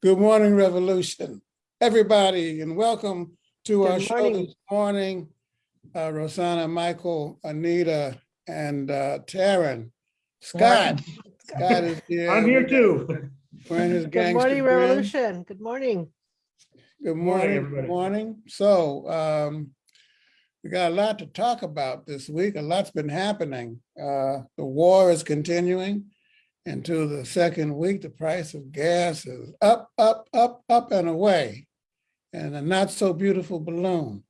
Good morning, Revolution, everybody, and welcome to our Good show this morning. Uh, Rosanna, Michael, Anita, and uh, Taryn. Scott, Scott is here. I'm here too. Wearing his Good gangster morning, grin. Revolution. Good morning. Good Morning, morning, good everybody. morning. So, um, we got a lot to talk about this week. A lot's been happening. Uh, the war is continuing. Into the second week, the price of gas is up, up, up, up and away. And a not so beautiful balloon.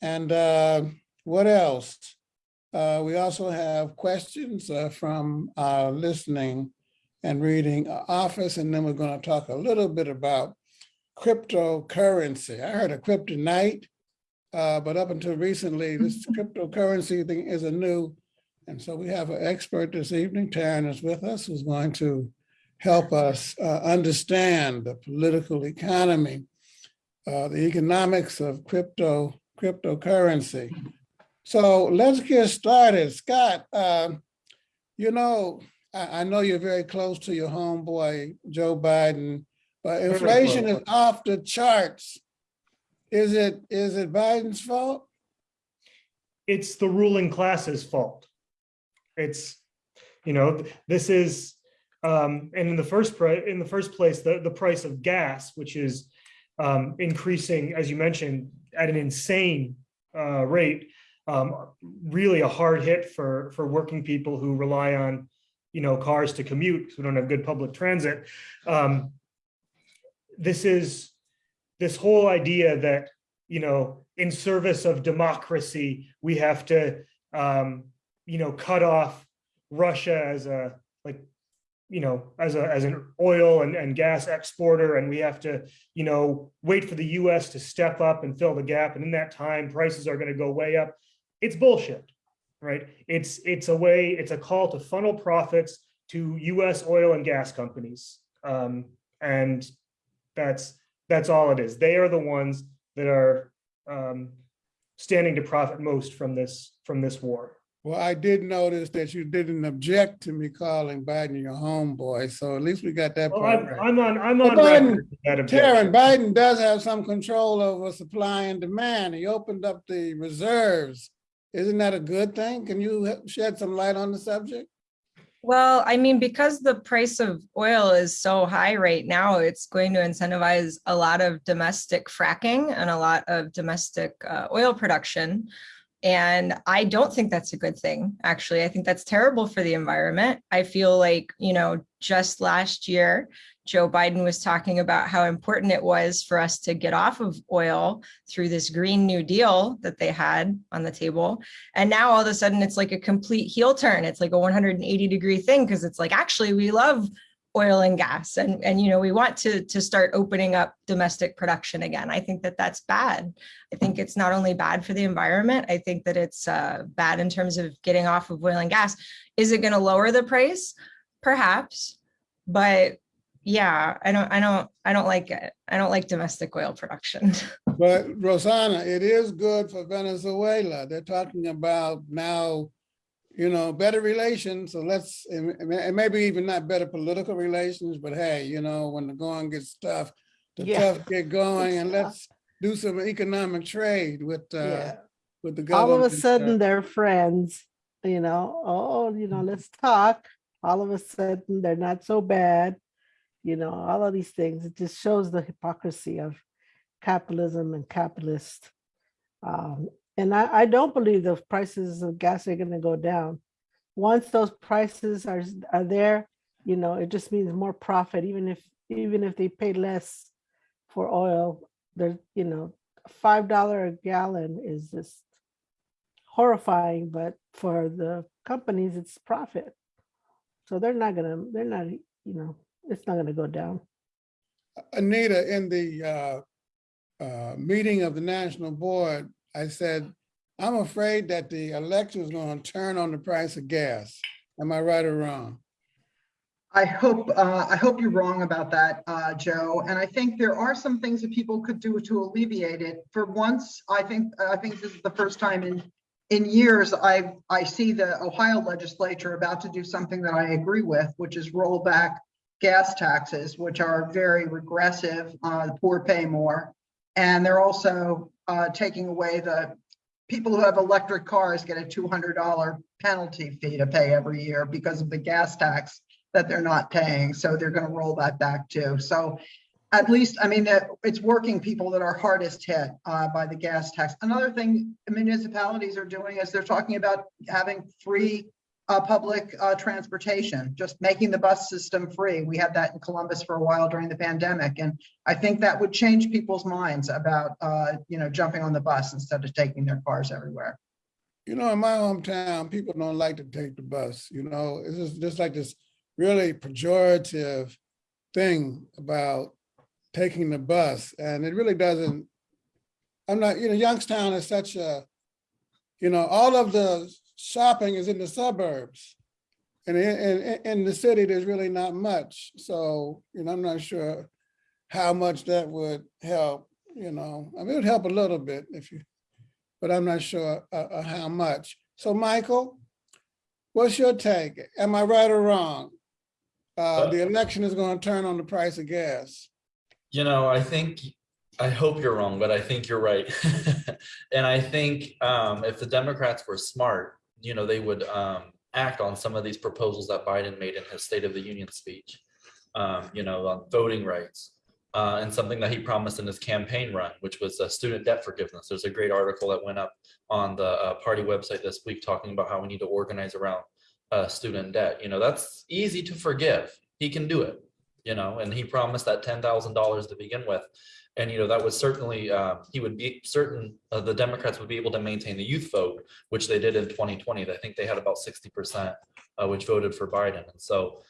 And, uh, what else? Uh, we also have questions, uh, from our listening and reading office, and then we're gonna talk a little bit about cryptocurrency. I heard of kryptonite, uh, but up until recently, this cryptocurrency thing is a new. And so we have an expert this evening, Taryn is with us, who's going to help us uh, understand the political economy, uh, the economics of crypto, cryptocurrency. So let's get started. Scott, um, you know, I, I know you're very close to your homeboy, Joe Biden, but inflation is off the charts. Is it, is it Biden's fault? It's the ruling class's fault. It's, you know, this is, um, and in the first, in the first place, the, the price of gas, which is um, increasing, as you mentioned, at an insane uh, rate, um, really a hard hit for, for working people who rely on, you know, cars to commute, because we don't have good public transit. Um, This is, this whole idea that, you know, in service of democracy, we have to, um, you know, cut off Russia as a, like, you know, as a, as an oil and, and gas exporter, and we have to, you know, wait for the US to step up and fill the gap, and in that time, prices are gonna go way up. It's bullshit, right? It's, it's a way, it's a call to funnel profits to US oil and gas companies. Um, and that's, that's all it is. They are the ones that are um, standing to profit most from this, from this war. Well, I did notice that you didn't object to me calling Biden your homeboy, so at least we got that Well, part I'm, right. I'm on, I'm Well, on Biden- record that Taryn. Biden does have some control over supply and demand. He opened up the reserves. Isn't that a good thing? Can you shed some light on the subject? Well, I mean, because the price of oil is so high right now, it's going to incentivize a lot of domestic fracking and a lot of domestic uh, oil production. And I don't think that's a good thing, actually. I think that's terrible for the environment. I feel like, you know, just last year, Joe Biden was talking about how important it was for us to get off of oil through this Green New Deal that they had on the table. And now all of a sudden it's like a complete heel turn. It's like a 180 degree thing because it's like, actually, we love oil and gas and, and, you know, we want to, to start opening up domestic production again. I think that that's bad. I think it's not only bad for the environment, I think that it's uh, bad in terms of getting off of oil and gas. Is it going to lower the price? Perhaps, but yeah, I don't, I don't, I don't like it. I don't like domestic oil production. But Rosanna, it is good for Venezuela. They're talking about now, you know, better relations. So let's, and maybe even not better political relations, but hey, you know, when the going gets tough, the Yeah. tough get going and let's do some economic trade with, uh, Yeah. with the government. All of a sudden, they're friends, you know, oh, you know, let's talk. All of a sudden, they're not so bad. You know, all of these things, it just shows the hypocrisy of capitalism and capitalist. Um, and I, I don't believe the prices of gas are gonna go down. Once those prices are, are there, you know, it just means more profit, even if, even if they pay less for oil, there's, you know, five dollar a gallon is just horrifying, but for the companies, it's profit. So they're not gonna, they're not, you know, it's not gonna go down. Anita, in the uh, uh, meeting of the national board, I said, I'm afraid that the election is going to turn on the price of gas. Am I right or wrong? I hope, uh, I hope you're wrong about that, uh, Joe. And I think there are some things that people could do to alleviate it. For once, I think, I think this is the first time in, in years, I, I see the Ohio legislature about to do something that I agree with, which is roll back gas taxes, which are very regressive. Uh, the poor pay more. And they're also uh, taking away the, people who have electric cars get a $200 penalty fee to pay every year because of the gas tax that they're not paying. So they're going to roll that back too. So at least, I mean, it's working people that are hardest hit uh, by the gas tax. Another thing municipalities are doing is they're talking about having free uh, public uh, transportation, just making the bus system free. We had that in Columbus for a while during the pandemic. And I think that would change people's minds about, uh, you know, jumping on the bus instead of taking their cars everywhere. You know, in my hometown, people don't like to take the bus, you know, it's just, just like this really pejorative thing about taking the bus and it really doesn't, I'm not, you know, Youngstown is such a, you know, all of the shopping is in the suburbs. And in, in, in the city, there's really not much. So, you know, I'm not sure how much that would help, you know, I mean, it would help a little bit if you, but I'm not sure uh, uh, how much. So Michael, what's your take? Am I right or wrong? Uh, the election is going to turn on the price of gas. You know, I think, I hope you're wrong, but I think you're right. And I think um, if the Democrats were smart, you know, they would um, act on some of these proposals that Biden made in his State of the Union speech. Um, you know, on voting rights, uh, and something that he promised in his campaign run, which was uh, student debt forgiveness. There's a great article that went up on the uh, party website this week talking about how we need to organize around uh, student debt. You know, that's easy to forgive. He can do it, you know, and he promised that $10,000 to begin with. And, you know, that was certainly, uh, he would be certain, uh, the Democrats would be able to maintain the youth vote, which they did in 2020. I think they had about 60%, uh, which voted for Biden. And so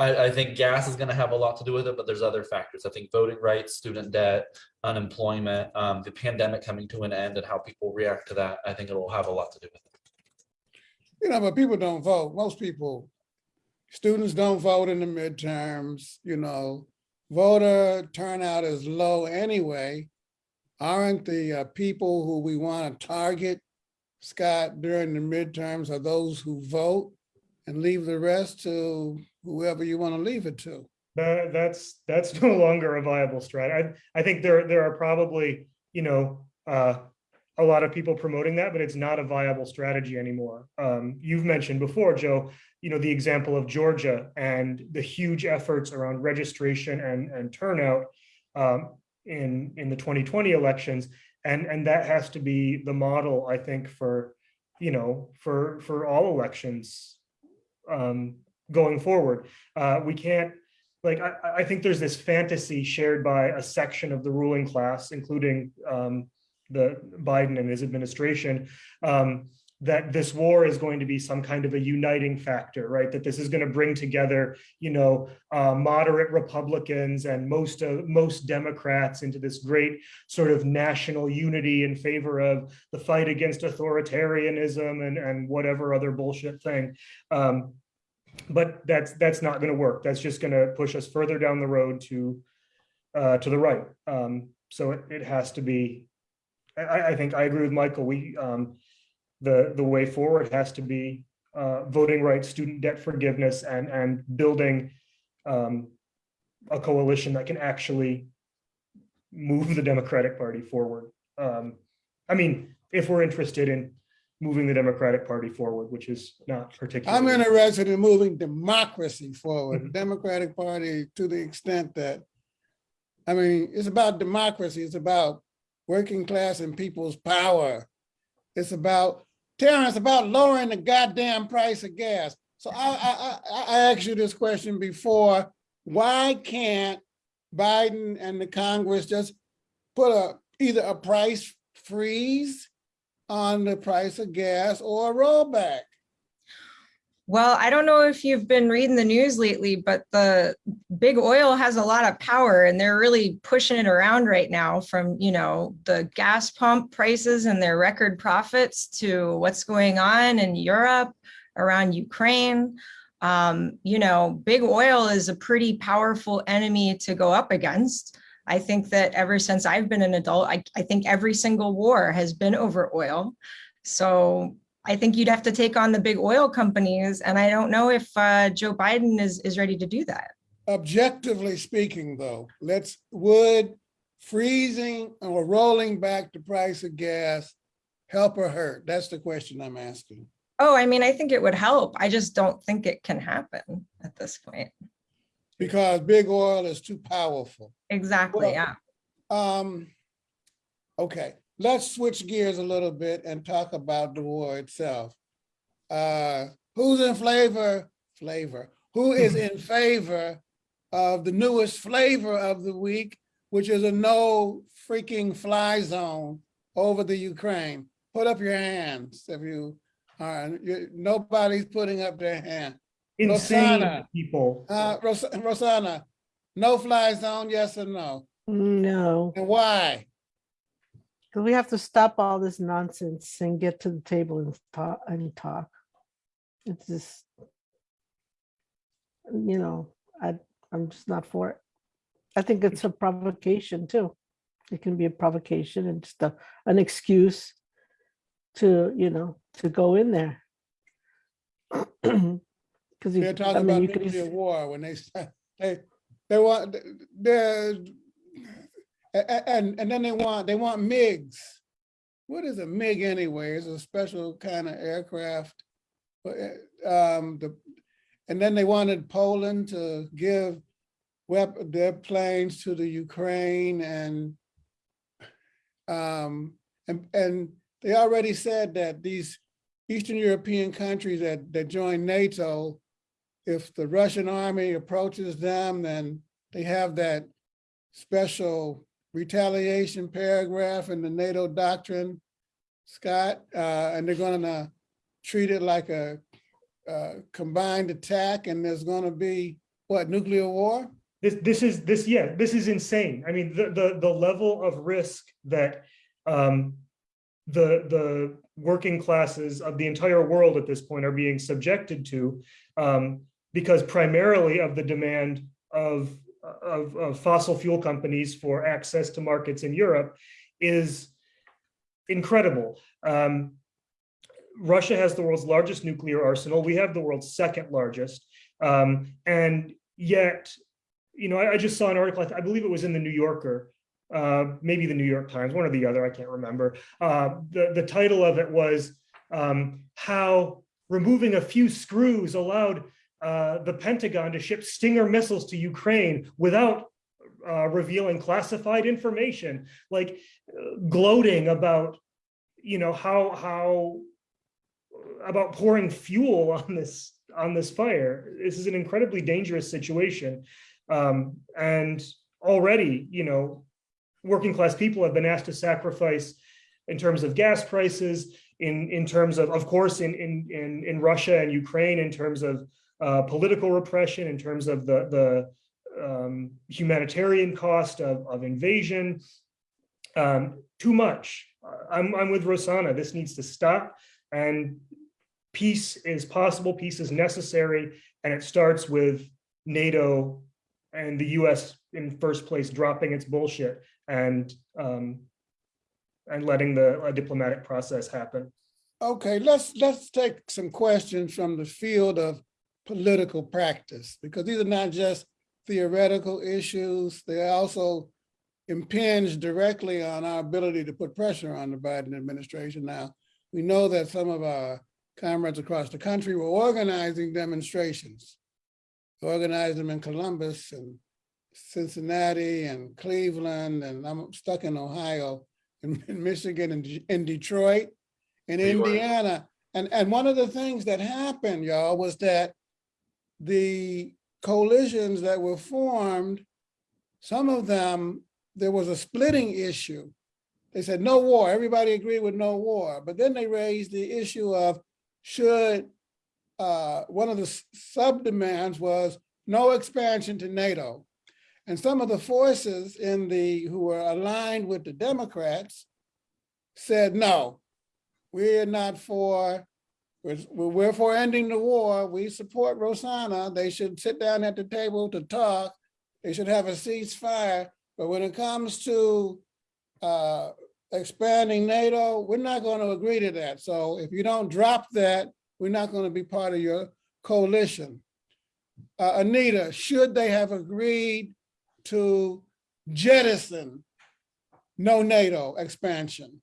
I, I think gas is going to have a lot to do with it, but there's other factors. I think voting rights, student debt, unemployment, um, the pandemic coming to an end and how people react to that. I think it will have a lot to do with it. You know, but people don't vote. Most people, students don't vote in the midterms, you know, voter turnout is low anyway. Aren't the uh, people who we want to target, Scott, during the midterms are those who vote and leave the rest to whoever you want to leave it to? That, that's, that's no longer a viable strategy. I, I think there, there are probably, you know, uh, a lot of people promoting that, but it's not a viable strategy anymore. Um, you've mentioned before, Joe, you know, the example of Georgia and the huge efforts around registration and, and turnout um, in, in the 2020 elections. And, and that has to be the model, I think, for, you know, for, for all elections um, going forward. Uh, we can't, like, I, I think there's this fantasy shared by a section of the ruling class, including um, the Biden and his administration, um, that this war is going to be some kind of a uniting factor, right? That this is going to bring together, you know, uh, moderate Republicans and most of most Democrats into this great sort of national unity in favor of the fight against authoritarianism and and whatever other bullshit thing. Um, but that's that's not going to work. That's just going to push us further down the road to uh, to the right. Um, so it, it has to be. I, I think I agree with Michael. We um, the the way forward has to be uh, voting rights, student debt forgiveness, and and building um, a coalition that can actually move the Democratic Party forward. Um, I mean, if we're interested in moving the Democratic Party forward, which is not particularly. I'm interested in moving democracy forward, the Democratic Party to the extent that, I mean, it's about democracy. It's about working class and people's power. It's about, Terrence, about lowering the goddamn price of gas. So I, I, I, asked you this question before. Why can't Biden and the Congress just put a, either a price freeze on the price of gas or a rollback? Well, I don't know if you've been reading the news lately, but the big oil has a lot of power and they're really pushing it around right now from, you know, the gas pump prices and their record profits to what's going on in Europe around Ukraine. Um, you know, big oil is a pretty powerful enemy to go up against. I think that ever since I've been an adult, I, I think every single war has been over oil. So I think you'd have to take on the big oil companies. And I don't know if uh, Joe Biden is, is ready to do that. objectively speaking, though, let's, would freezing or rolling back the price of gas help or hurt? That's the question I'm asking. Oh, I mean, I think it would help. I just don't think it can happen at this point. Because big oil is too powerful. Exactly, Well, yeah. Um, okay, let's switch gears a little bit and talk about the war itself. Uh, who's in flavor, flavor, who is in favor of the newest flavor of the week, which is a no freaking fly zone over the Ukraine? Put up your hands if you are, nobody's putting up their hand. Insane Rosanna. people. Uh, Ros- Rosanna, no fly zone, yes or no? No, And why? Because we have to stop all this nonsense and get to the table and talk and talk. It's just, you know, I, I'm just not for it. I think it's a provocation too. It can be a provocation and just a, an excuse to, you know, to go in there. Because They're you, I talking mean, about you nuclear war when they, they, they want, they're, and, and then they want, they want MiGs. What is a MiG anyway? It's a special kind of aircraft. Uh, um, the, and then they wanted Poland to give their planes to the Ukraine and um, and, and they already said that these Eastern European countries that, that join NATO, if the Russian army approaches them, then they have that special retaliation paragraph in the NATO doctrine, Scott, uh, and they're gonna treat it like a, uh, combined attack and there's gonna be, what, nuclear war? This, this is, this, yeah, this is insane. I mean, the, the, the level of risk that um, the, the working classes of the entire world at this point are being subjected to um, because primarily of the demand of, of, of fossil fuel companies for access to markets in Europe is incredible. Um, Russia has the world's largest nuclear arsenal. We have the world's second largest. Um, and yet you know, I, I just saw an article, I believe it was in the New Yorker, uh, maybe the New York Times, one or the other, I can't remember. Uh, the, the title of it was um, how removing a few screws allowed uh, the Pentagon to ship Stinger missiles to Ukraine without uh, revealing classified information, like uh, gloating about, you know, how, how, about pouring fuel on this, on this fire. This is an incredibly dangerous situation. Um, and already, you know, working class people have been asked to sacrifice in terms of gas prices, in, in terms of, of course, in, in, in, in Russia and Ukraine, in terms of uh, political repression, in terms of the, the um, humanitarian cost of, of invasion. Um, too much. I'm, I'm with Rosanna. This needs to stop. And peace is possible, peace is necessary, and it starts with NATO and the US in first place dropping its bullshit and um, and letting the diplomatic process happen. Okay, let's, let's take some questions from the field of political practice, because these are not just theoretical issues, they also impinge directly on our ability to put pressure on the Biden administration now. We know that some of our comrades across the country were organizing demonstrations. Organized them in Columbus and Cincinnati and Cleveland, and I'm stuck in Ohio, in Michigan and in Detroit, York. Indiana. And, and one of the things that happened, y'all, was that the coalitions that were formed, some of them, there was a splitting issue. They said no war, everybody agreed with no war, but then they raised the issue of should, uh, one of the sub-demands was no expansion to NATO. And some of the forces in the, who were aligned with the Democrats said, no, we're not for, we're, for ending the war. We support Rosanna. They should sit down at the table to talk. They should have a ceasefire. But when it comes to uh, expanding NATO, we're not going to agree to that. So if you don't drop that, we're not going to be part of your coalition. uh, Anita, should they have agreed to jettison no NATO expansion?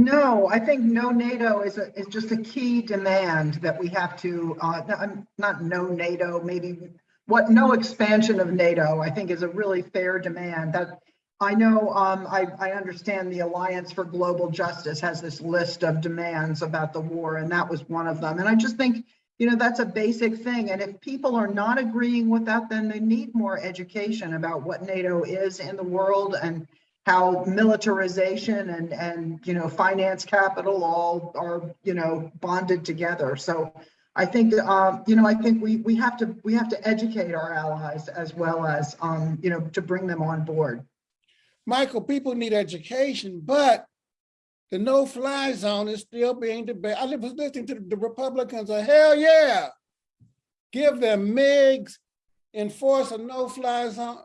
No, I think no NATO is a, is just a key demand that we have to, uh, not no NATO, maybe what, no expansion of NATO, I think is a really fair demand that I know, um, I, I understand the Alliance for Global Justice has this list of demands about the war and that was one of them. And I just think, you know, that's a basic thing. And if people are not agreeing with that, then they need more education about what NATO is in the world and how militarization and, and, you know, finance capital all are, you know, bonded together. So I think, um, you know, I think we, we have to, we have to educate our allies as well as, um, you know, to bring them on board. Michael, people need education, but the no-fly zone is still being debated. I was listening to the Republicans, say, hell yeah. Give them MIGs, enforce a no-fly zone.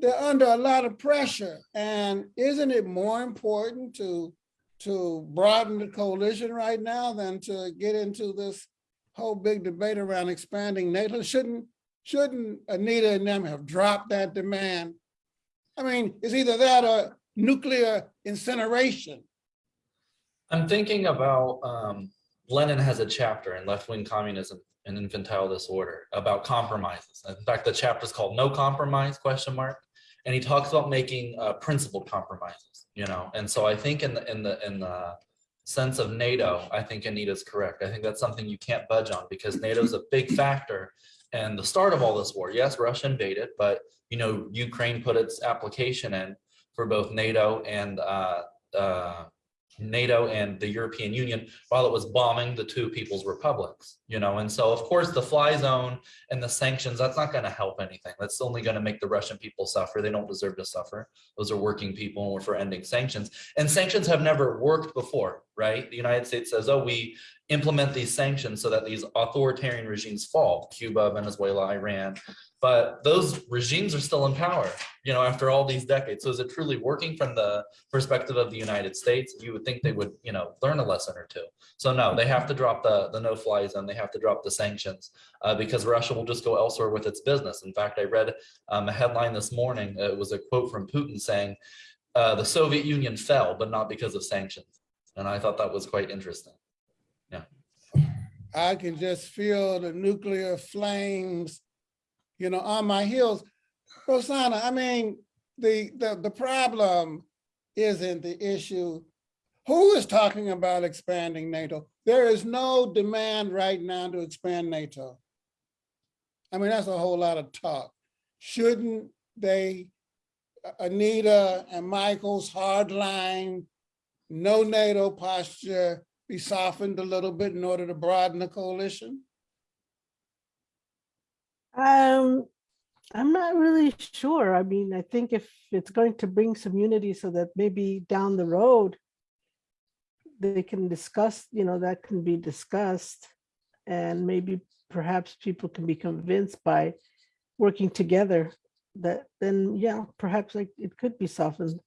They're under a lot of pressure. And isn't it more important to, to broaden the coalition right now than to get into this whole big debate around expanding NATO? Shouldn't, shouldn't Anita and them have dropped that demand? I mean, it's either that or nuclear incineration. I'm thinking about, um, Lenin has a chapter in Left-Wing Communism and Infantile Disorder about compromises. In fact, the chapter is called No Compromise, question mark. And he talks about making, uh, principled compromises, you know? And so I think in the, in the, in the sense of NATO, I think Anita's correct. I think that's something you can't budge on because NATO's a big factor and the start of all this war. Yes, Russia invaded, but you know, Ukraine put its application in for both NATO and uh, uh, NATO and the European Union while it was bombing the two people's republics, you know, and so of course the fly zone and the sanctions, that's not going to help anything. That's only going to make the Russian people suffer. They don't deserve to suffer. Those are working people and we're for ending sanctions. And sanctions have never worked before, right? The United States says, oh, we implement these sanctions so that these authoritarian regimes fall, Cuba, Venezuela, Iran, but those regimes are still in power, you know, after all these decades. So is it truly working from the perspective of the United States? You would think they would, you know, learn a lesson or two. So no, they have to drop the, the no-fly zone. They have to drop the sanctions uh, because Russia will just go elsewhere with its business. In fact, I read um, a headline this morning. uh, It was a quote from Putin saying, uh, the Soviet Union fell, but not because of sanctions. And I thought that was quite interesting. Yeah. I can just feel the nuclear flames, you know, on my heels. Rosanna, I mean, the, the, the problem isn't the issue. Who is talking about expanding NATO? There is no demand right now to expand NATO. I mean, that's a whole lot of talk. Shouldn't they, Anita and Michael's hardline, no NATO posture be softened a little bit in order to broaden the coalition? Um, I'm not really sure. I mean, I think if it's going to bring some unity so that maybe down the road, they can discuss, you know, that can be discussed. And maybe perhaps people can be convinced by working together that then, yeah, perhaps like it could be softened.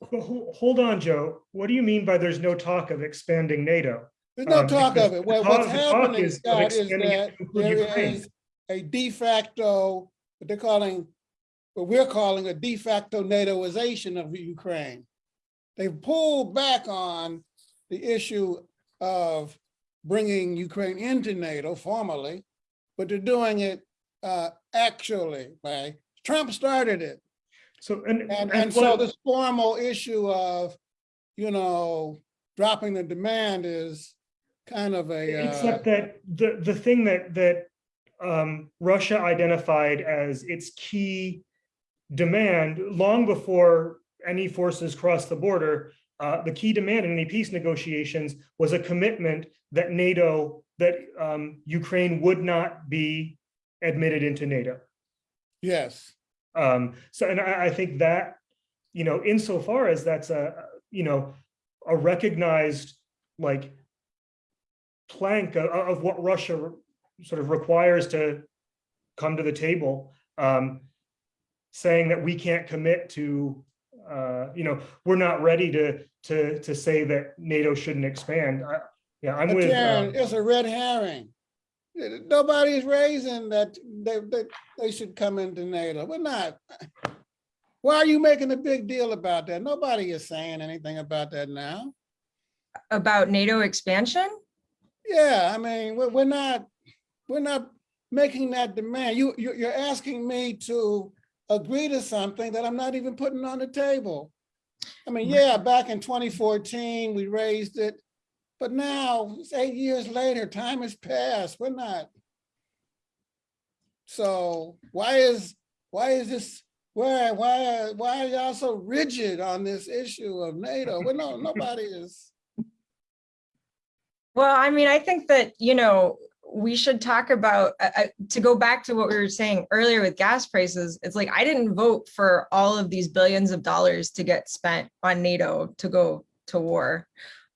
Hold on, Joe. What do you mean by there's no talk of expanding NATO? There's no Um, talk of it. What- What's happening, is Scott, is that there Ukraine. is a de facto, what they're calling, what we're calling a de facto NATOization of Ukraine. They've pulled back on the issue of bringing Ukraine into NATO formally, but they're doing it uh, actually by, Trump started it. So, and, And, and and so this formal issue of, you know, dropping the demand is kind of a, uh, Except that the, the thing that, that um, Russia identified as its key demand long before any forces crossed the border, uh, the key demand in any peace negotiations was a commitment that NATO, that um, Ukraine would not be admitted into NATO. yes. Um, so, and I, I think that, you know, insofar as that's a, you know, a recognized, like, plank of, of what Russia sort of requires to come to the table, um, saying that we can't commit to, uh, you know, we're not ready to, to, to say that NATO shouldn't expand. I- Yeah, I'm But with, Karen, um, it's a red herring. Nobody is raising that they, they, they should come into NATO. We're not. Why are you making a big deal about that? Nobody is saying anything about that now. About NATO expansion? Yeah, I mean, we're, not, we're not making that demand. You, you, you're asking me to agree to something that I'm not even putting on the table. I mean, yeah, back in 2014, we raised it, but now it's eight years later, time has passed. We're not. So why is, why is this, why, why, why are y'all so rigid on this issue of NATO? Well, no, nobody is. Well, I mean, I think that, you know, we should talk about, uh, uh, to go back to what we were saying earlier with gas prices, it's like, I didn't vote for all of these billions of dollars to get spent on NATO to go to war.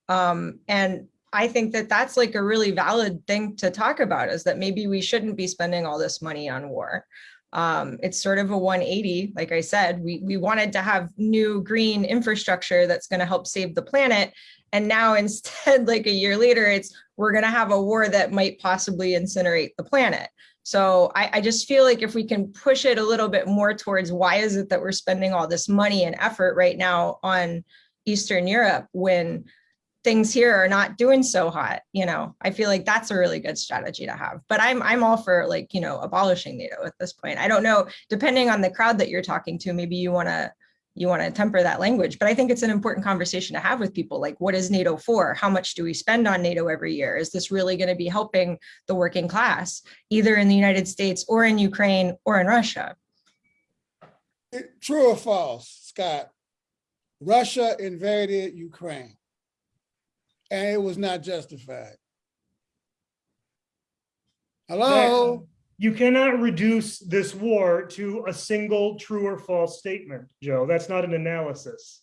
Um, and I think that that's like a really valid thing to talk about is that maybe we shouldn't be spending all this money on war. Um, it's sort of a 180, like I said, we, we wanted to have new green infrastructure that's gonna help save the planet. And now instead, like a year later, it's we're going to have a war that might possibly incinerate the planet. So I, I, just feel like if we can push it a little bit more towards why is it that we're spending all this money and effort right now on Eastern Europe when things here are not doing so hot, you know, I feel like that's a really good strategy to have. But I'm I'm all for like, you know, abolishing NATO at this point. I don't know, depending on the crowd that you're talking to, maybe you want to you want to temper that language, but I think it's an important conversation to have with people. Like, what is NATO for? How much do we spend on NATO every year? Is this really going to be helping the working class, either in the United States or in Ukraine or in Russia? Eh, true or false, Scott? Russia invaded Ukraine and it was not justified. Hello? You cannot reduce this war to a single true or false statement, Joe. That's not an analysis.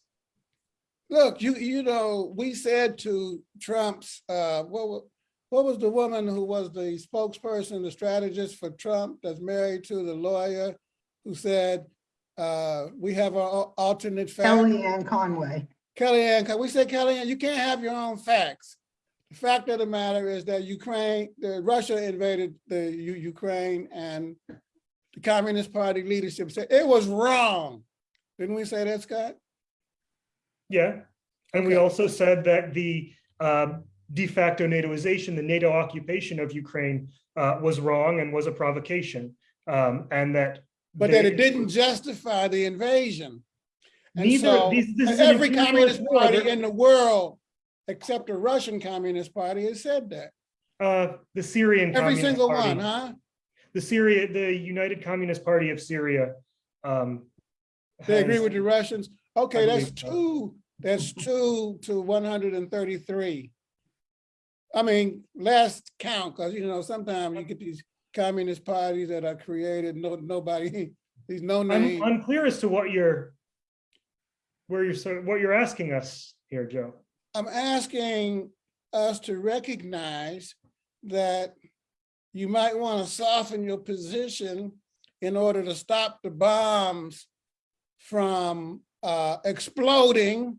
Look, you you know, we said to Trump's, uh, what, what was the woman who was the spokesperson, the strategist for Trump that's married to the lawyer who said, uh, we have our alternate facts? Kellyanne Conway. Kellyanne, 'cause we said, Kellyanne, you can't have your own facts. The fact of the matter is that Ukraine, the Russia invaded the U- Ukraine and the Communist Party leadership said it was wrong. Didn't we say that, Scott? Yeah. And we also said that the um, de facto NATOization, the NATO occupation of Ukraine uh, was wrong and was a provocation. Um, And that. But that it didn't justify the invasion. And Neither, so these- this every communist war. party in the world, except the Russian Communist Party has said that. uh, The Syrian. Every Communist single Party. one, huh? The Syria, the United Communist Party of Syria. um, They agree with the Russians? Okay, that's two, that's two to one hundred and thirty-three. I mean, last count, because you know, sometimes you get these communist parties that are created, no, nobody, these no I'm unclear as to what you're, where you're, what you're asking us here, Joe. I'm asking us to recognize that you might want to soften your position in order to stop the bombs from uh, exploding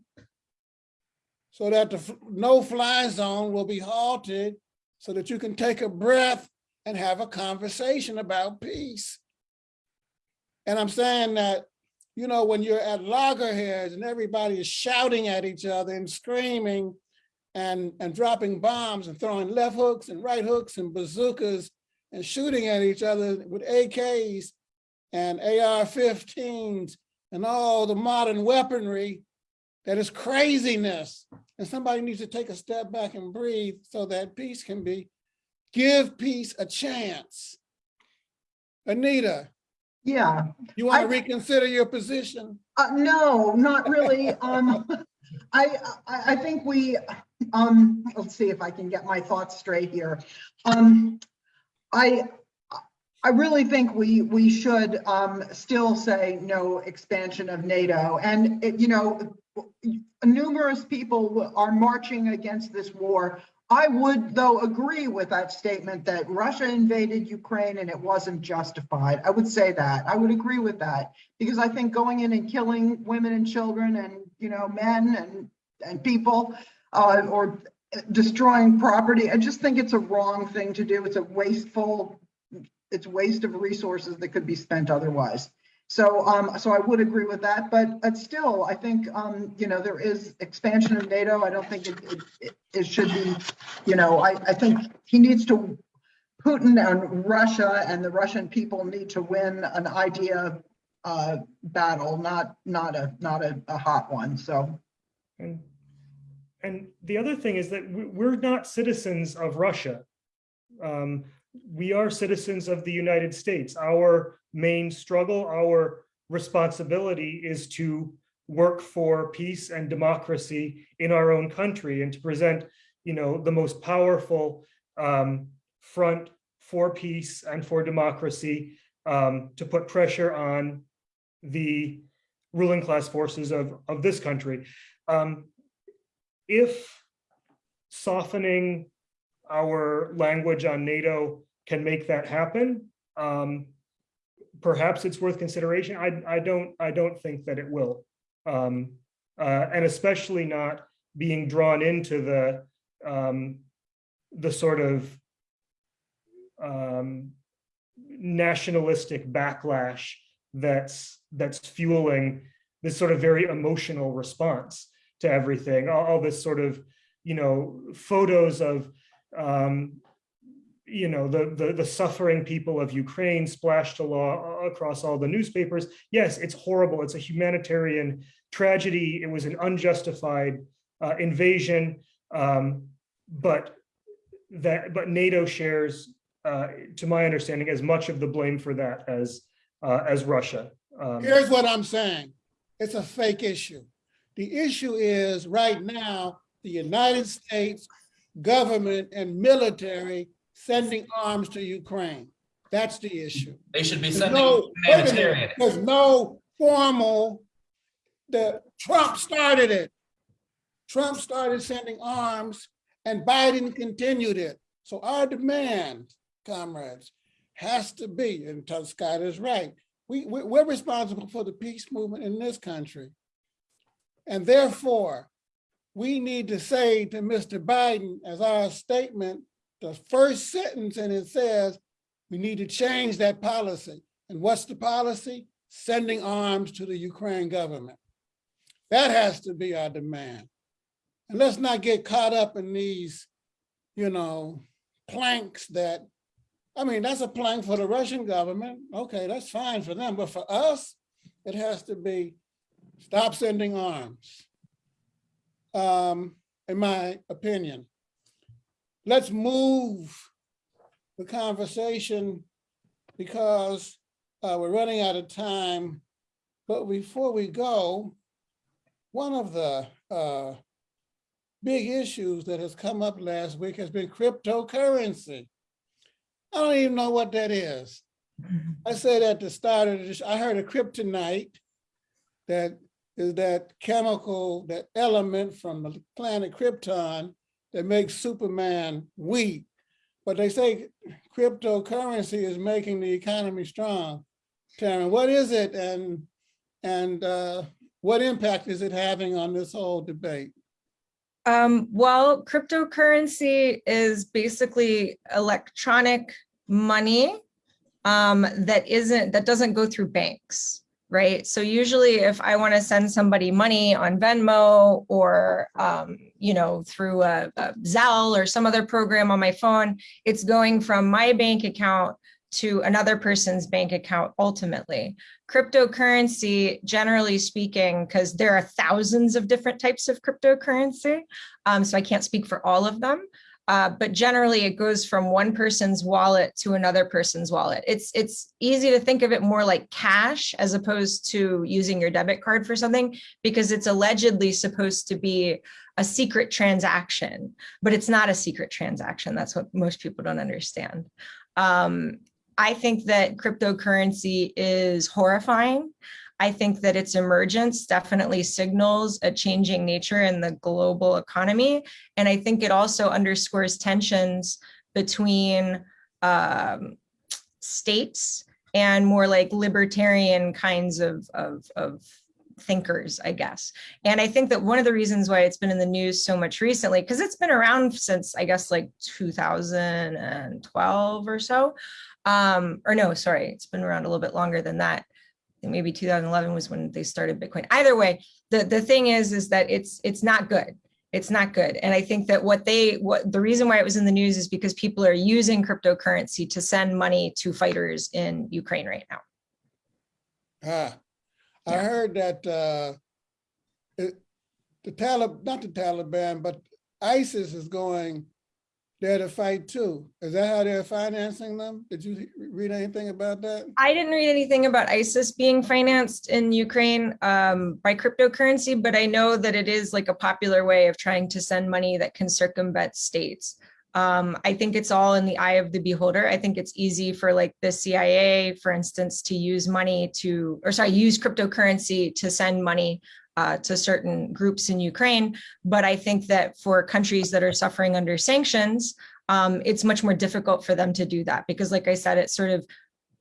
so that the no-fly zone will be halted so that you can take a breath and have a conversation about peace. And I'm saying that you know, when you're at loggerheads and everybody is shouting at each other and screaming and, and dropping bombs and throwing left hooks and right hooks and bazookas and shooting at each other with AKs and AR-15s and all the modern weaponry, that is craziness. And somebody needs to take a step back and breathe so that peace can be, give peace a chance. Anita, Yeah, you want to I- reconsider your position? Uh, no, not really. Um, I, I, I think we, um, let's see if I can get my thoughts straight here. Um, I, I really think we, we should, um, still say no expansion of NATO. And, it- you know, numerous people are marching against this war. I would, though, agree with that statement that Russia invaded Ukraine and it wasn't justified. I would say that. I would agree with that because I think going in and killing women and children and, you know, men and, and people, uh, or destroying property. I just think it's a wrong thing to do. It's a wasteful, it's waste of resources that could be spent otherwise. So, um, so I would agree with that, but, but still, I think, um, you know, there is expansion of NATO. I don't think it, it- it, should be, you know, I, I think he needs to, Putin and Russia and the Russian people need to win an idea, uh, battle, not, not a, not a, a hot one. So, And, and the other thing is that we- we're not citizens of Russia. Um, we are citizens of the United States. Our main struggle, our responsibility is to work for peace and democracy in our own country and to present, you know, the most powerful um, front for peace and for democracy um, to put pressure on the ruling class forces of, of this country. Um, if softening our language on NATO can make that happen, um, perhaps it's worth consideration. I, I don't, I don't think that it will. Um, uh, and especially not being drawn into the, um, the sort of um, nationalistic backlash that's, that's fueling this sort of very emotional response to everything, all, all this sort of, you know, photos of, um, you know, the, the, the suffering people of Ukraine splashed a law across all the newspapers. Yes, it's horrible. It's a humanitarian tragedy. It was an unjustified uh, invasion. Um, but that, but NATO shares, uh, to my understanding, as much of the blame for that as, uh, as Russia. Um, Here's what I'm saying. It's a fake issue. The issue is right now, the United States government and military sending arms to Ukraine. That's the issue. They should be sending no- wait a minute. humanitarian. There's no formal, the, Trump started it. Trump started sending arms and Biden continued it. So our demand, comrades, has to be, and Scott is right, we, we, we're responsible for the peace movement in this country. And therefore, we need to say to Mr. Biden, as our statement, the first sentence, and it says, we need to change that policy. And what's the policy? Sending arms to the Ukraine government. That has to be our demand. And let's not get caught up in these, you know, planks that, I mean, that's a plank for the Russian government. Okay, that's fine for them. But for us, it has to be stop sending arms. Um, in my opinion. Let's move the conversation because uh, we're running out of time. But before we go, one of the uh, big issues that has come up last week has been cryptocurrency. I don't even know what that is. I said at the start of this, I heard a kryptonite, that is that chemical, that element from the planet Krypton that makes Superman weak. But they say cryptocurrency is making the economy strong. Taryn, what is it and, and uh, what impact is it having on this whole debate? Um, well, cryptocurrency is basically electronic money um, that isn't, that doesn't go through banks, right? So usually if I want to send somebody money on Venmo or, um, you know, through a, a Zelle or some other program on my phone, it's going from my bank account to another person's bank account ultimately. Cryptocurrency, generally speaking, because there are thousands of different types of cryptocurrency, um, so I can't speak for all of them, uh, but generally it goes from one person's wallet to another person's wallet. It's, it's easy to think of it more like cash as opposed to using your debit card for something because it's allegedly supposed to be a secret transaction, but it's not a secret transaction. That's what most people don't understand. Um, I think that cryptocurrency is horrifying. I think that its emergence definitely signals a changing nature in the global economy. And I think it also underscores tensions between um, states and more like libertarian kinds of, of, of thinkers, I guess. And I think that one of the reasons why it's been in the news so much recently, because it's been around since, I guess, like 2012 or so. Um, or no, sorry, it's been around a little bit longer than that. Maybe 2011 was when they started Bitcoin. Either way, the, the thing is, is that it's, it's not good. It's not good. And I think that what they, what the reason why it was in the news is because people are using cryptocurrency to send money to fighters in Ukraine right now. Ah, I Yeah. heard that, uh, it, the Talib, not the Taliban, but ISIS is going there to fight too. Is that how they're financing them? Did you read anything about that? I didn't read anything about ISIS being financed in Ukraine um, by cryptocurrency, but I know that it is like a popular way of trying to send money that can circumvent states. Um, I think it's all in the eye of the beholder. I think it's easy for like the CIA, for instance, to use money to, or sorry, use cryptocurrency to send money uh, to certain groups in Ukraine. But I think that for countries that are suffering under sanctions, um, it's much more difficult for them to do that because like I said, it's sort of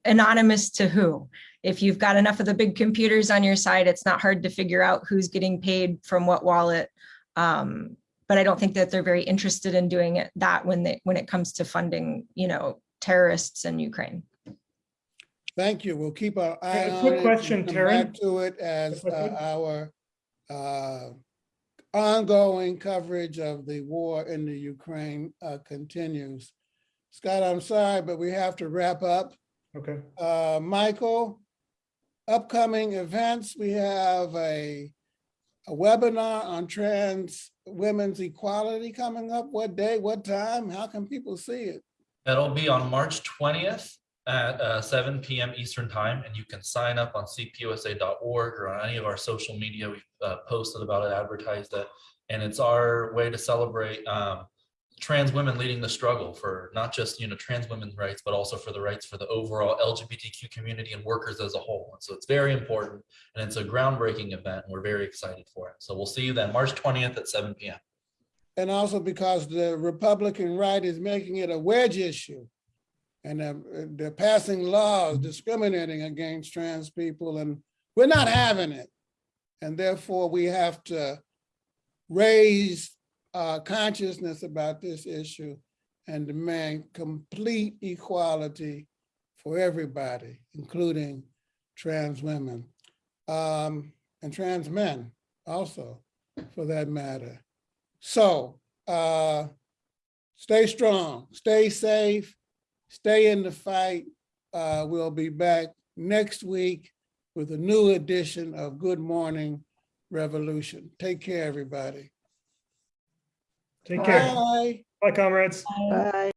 anonymous to who. If you've got enough of the big computers on your side, it's not hard to figure out who's getting paid from what wallet. Um, but I don't think that they're very interested in doing it that when they when it comes to funding, you know, terrorists in Ukraine. Thank you. We'll keep our eye a on quick it. and question, come Taryn. back To it as uh, our uh, ongoing coverage of the war in the Ukraine uh, continues. Scott, I'm sorry, but we have to wrap up. Okay. Uh, Michael, upcoming events, we have a, a webinar on trans women's equality coming up. What day, what time? How can people see it? That'll be on March twentieth at uh, seven PM Eastern Time, and you can sign up on cpusa.org or on any of our social media. We've uh, posted about it, advertised it, and it's our way to celebrate um, trans women leading the struggle for not just, you know, trans women's rights, but also for the rights for the overall LGBTQ community and workers as a whole. And so it's very important, and it's a groundbreaking event, and we're very excited for it. So we'll see you then, March twentieth at seven PM. And also because the Republican right is making it a wedge issue. And they're, they're passing laws discriminating against trans people and we're not having it. And therefore we have to raise uh, consciousness about this issue and demand complete equality for everybody, including trans women um, and trans men also, for that matter. So uh, stay strong, stay safe, stay in the fight. Uh, we'll be back next week with a new edition of Good Morning Revolution. Take care, everybody. Take care. Bye. Bye, comrades. Bye.